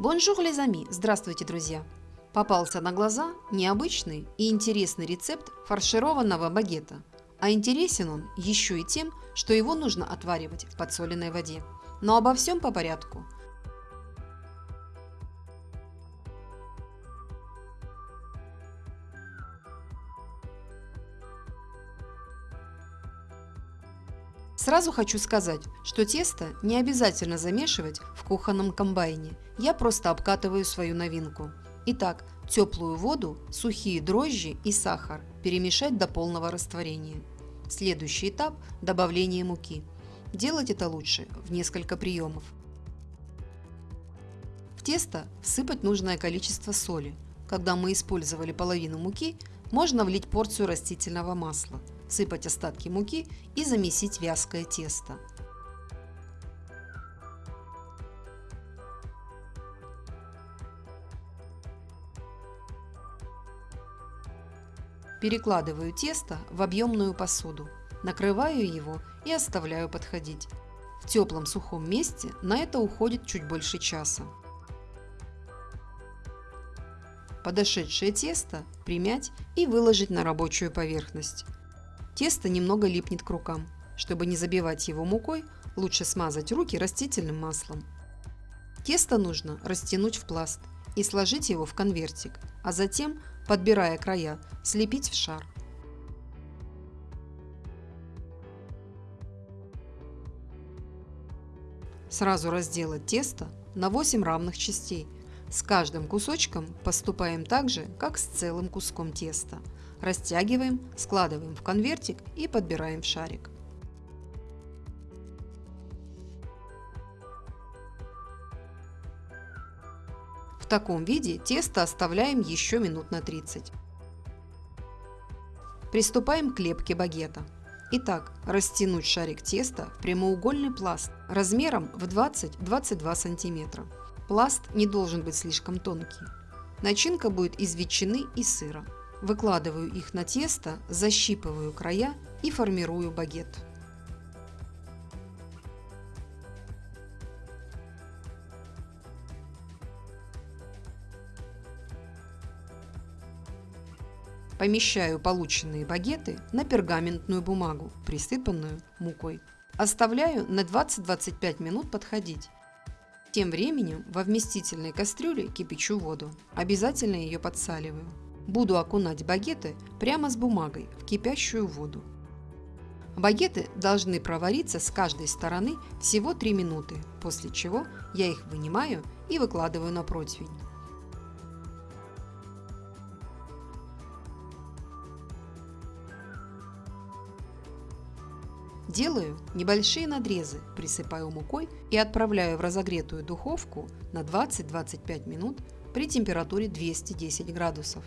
Bonjour les amis! Здравствуйте, друзья! Попался на глаза необычный и интересный рецепт фаршированного багета. А интересен он еще и тем, что его нужно отваривать в подсоленной воде. Но обо всем по порядку – Сразу хочу сказать, что тесто не обязательно замешивать кухонном комбайне. Я просто обкатываю свою новинку. Итак, теплую воду, сухие дрожжи и сахар перемешать до полного растворения. Следующий этап – добавление муки. Делать это лучше в несколько приемов. В тесто всыпать нужное количество соли. Когда мы использовали половину муки, можно влить порцию растительного масла – сыпать остатки муки и замесить вязкое тесто. Перекладываю тесто в объемную посуду, накрываю его и оставляю подходить. В теплом сухом месте на это уходит чуть больше часа. Подошедшее тесто примять и выложить на рабочую поверхность. Тесто немного липнет к рукам. Чтобы не забивать его мукой, лучше смазать руки растительным маслом. Тесто нужно растянуть в пласт и сложить его в конвертик, а затем, подбирая края, слепить в шар. Сразу разделать тесто на 8 равных частей. С каждым кусочком поступаем так же, как с целым куском теста – Растягиваем, складываем в конвертик и подбираем в шарик. Таком виде тесто оставляем еще минут на 30. Приступаем к лепке багета. Итак, растянуть шарик теста в прямоугольный пласт размером в 20-22 см. Пласт не должен быть слишком тонкий. Начинка будет из ветчины и сыра. Выкладываю их на тесто, защипываю края и формирую багет. Помещаю полученные багеты на пергаментную бумагу, присыпанную мукой. Оставляю на 20-25 минут подходить. Тем временем во вместительной кастрюле кипячу воду. Обязательно ее подсаливаю. Буду окунать багеты прямо с бумагой в кипящую воду. Багеты должны провариться с каждой стороны всего 3 минуты, после чего я их вынимаю и выкладываю на противень. Делаю небольшие надрезы, присыпаю мукой и отправляю в разогретую духовку на 20-25 минут при температуре 210 градусов.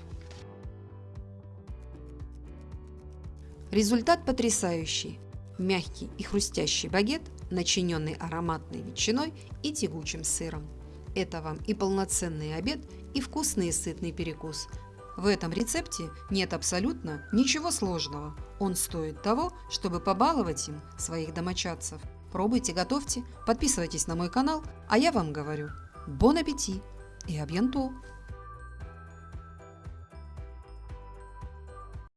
Результат потрясающий. Мягкий и хрустящий багет, начиненный ароматной ветчиной и тягучим сыром. Это вам и полноценный обед, и вкусный и сытный перекус. В этом рецепте нет абсолютно ничего сложного. Он стоит того, чтобы побаловать им своих домочадцев. Пробуйте, готовьте, подписывайтесь на мой канал, а я вам говорю, бон аппетит и абьянто!